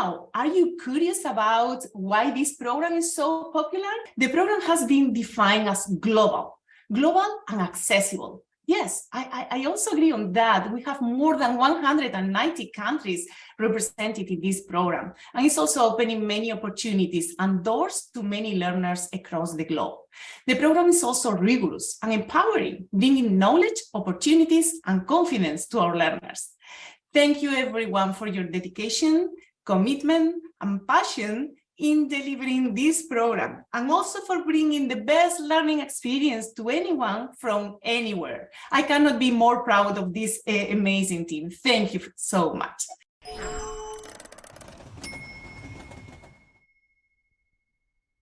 Now, are you curious about why this program is so popular? The program has been defined as global, global and accessible. Yes, I, I, also agree on that. We have more than 190 countries represented in this program. And it's also opening many opportunities and doors to many learners across the globe. The program is also rigorous and empowering, bringing knowledge, opportunities, and confidence to our learners. Thank you everyone for your dedication, commitment, and passion in delivering this program and also for bringing the best learning experience to anyone from anywhere. I cannot be more proud of this uh, amazing team. Thank you so much.